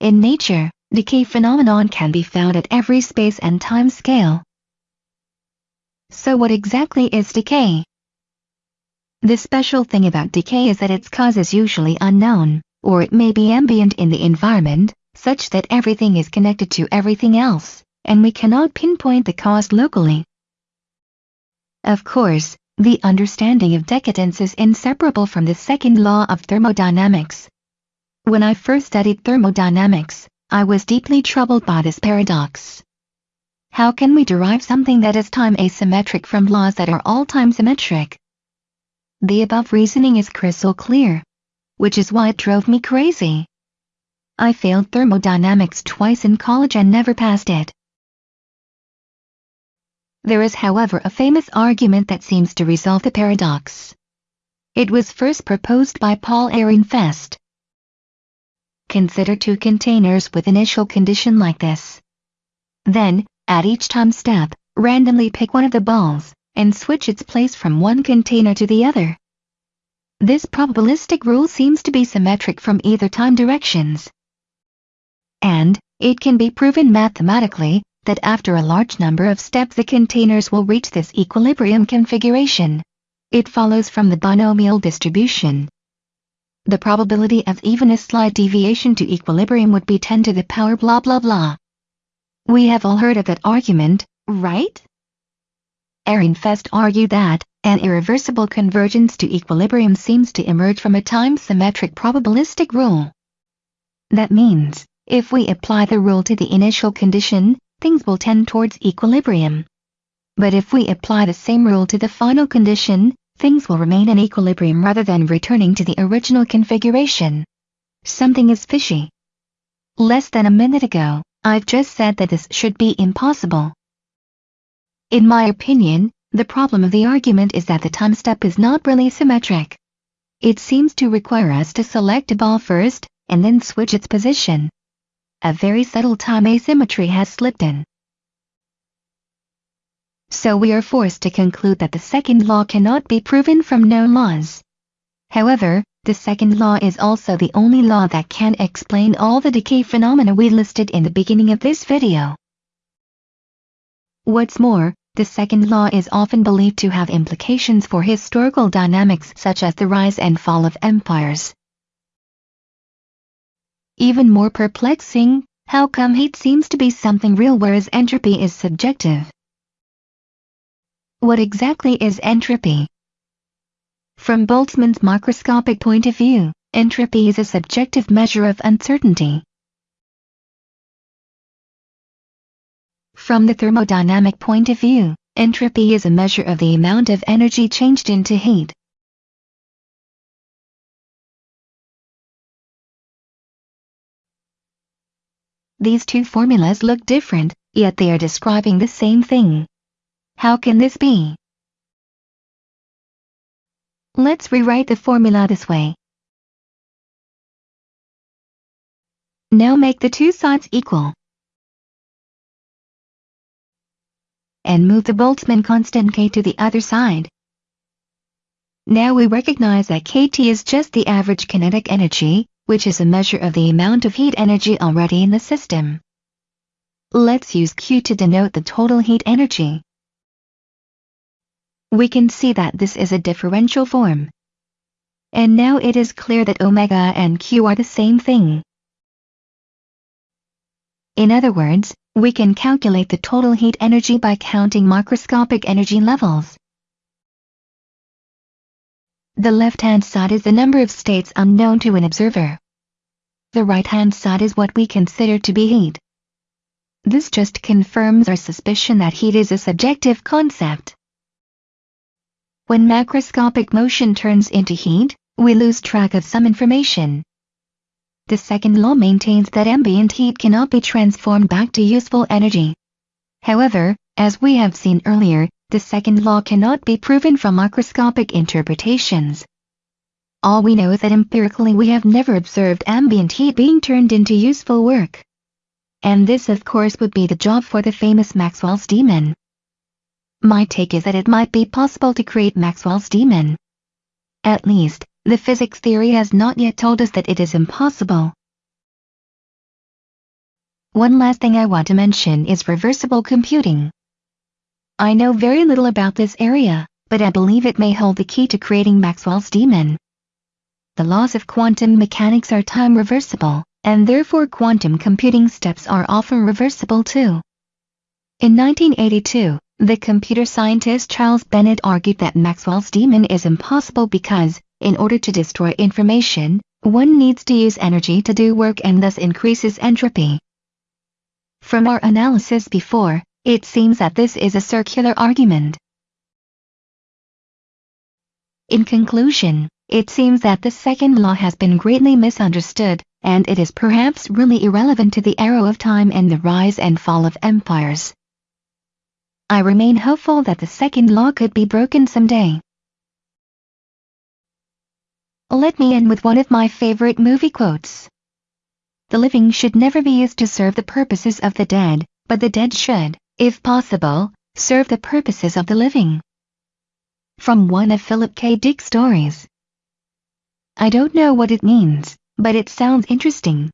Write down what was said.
In nature, decay phenomenon can be found at every space and time scale. So what exactly is decay? The special thing about decay is that its cause is usually unknown, or it may be ambient in the environment, such that everything is connected to everything else, and we cannot pinpoint the cause locally. Of course, the understanding of decadence is inseparable from the second law of thermodynamics. When I first studied thermodynamics, I was deeply troubled by this paradox. How can we derive something that is time asymmetric from laws that are all time symmetric? The above reasoning is crystal clear, which is why it drove me crazy. I failed thermodynamics twice in college and never passed it. There is however a famous argument that seems to resolve the paradox. It was first proposed by Paul Ehrenfest. Consider two containers with initial condition like this. Then, at each time step, randomly pick one of the balls, and switch its place from one container to the other. This probabilistic rule seems to be symmetric from either time directions. And, it can be proven mathematically, that after a large number of steps the containers will reach this equilibrium configuration. It follows from the binomial distribution. The probability of even a slight deviation to equilibrium would be 10 to the power blah blah blah. We have all heard of that argument, right? Ehrenfest argued that, an irreversible convergence to equilibrium seems to emerge from a time-symmetric probabilistic rule. That means, if we apply the rule to the initial condition, things will tend towards equilibrium. But if we apply the same rule to the final condition, things will remain in equilibrium rather than returning to the original configuration. Something is fishy. Less than a minute ago, I've just said that this should be impossible. In my opinion, the problem of the argument is that the time step is not really symmetric. It seems to require us to select a ball first, and then switch its position a very subtle time asymmetry has slipped in. So we are forced to conclude that the second law cannot be proven from known laws. However, the second law is also the only law that can explain all the decay phenomena we listed in the beginning of this video. What's more, the second law is often believed to have implications for historical dynamics such as the rise and fall of empires. Even more perplexing, how come heat seems to be something real whereas entropy is subjective? What exactly is entropy? From Boltzmann's microscopic point of view, entropy is a subjective measure of uncertainty. From the thermodynamic point of view, entropy is a measure of the amount of energy changed into heat. These two formulas look different, yet they are describing the same thing. How can this be? Let's rewrite the formula this way. Now make the two sides equal. And move the Boltzmann constant k to the other side. Now we recognize that kT is just the average kinetic energy, which is a measure of the amount of heat energy already in the system. Let's use Q to denote the total heat energy. We can see that this is a differential form. And now it is clear that omega and Q are the same thing. In other words, we can calculate the total heat energy by counting microscopic energy levels. The left-hand side is the number of states unknown to an observer. The right-hand side is what we consider to be heat. This just confirms our suspicion that heat is a subjective concept. When macroscopic motion turns into heat, we lose track of some information. The second law maintains that ambient heat cannot be transformed back to useful energy. However, as we have seen earlier, the second law cannot be proven from microscopic interpretations. All we know is that empirically we have never observed ambient heat being turned into useful work. And this of course would be the job for the famous Maxwell's demon. My take is that it might be possible to create Maxwell's demon. At least, the physics theory has not yet told us that it is impossible. one last thing I want to mention is reversible computing. I know very little about this area, but I believe it may hold the key to creating Maxwell's demon. The laws of quantum mechanics are time reversible, and therefore quantum computing steps are often reversible too. In 1982, the computer scientist Charles Bennett argued that Maxwell's demon is impossible because, in order to destroy information, one needs to use energy to do work and thus increases entropy. From our analysis before, it seems that this is a circular argument. In conclusion, it seems that the second law has been greatly misunderstood, and it is perhaps really irrelevant to the arrow of time and the rise and fall of empires. I remain hopeful that the second law could be broken someday. Let me end with one of my favorite movie quotes. The living should never be used to serve the purposes of the dead, but the dead should, if possible, serve the purposes of the living. From one of Philip K. Dick's stories. I don't know what it means, but it sounds interesting.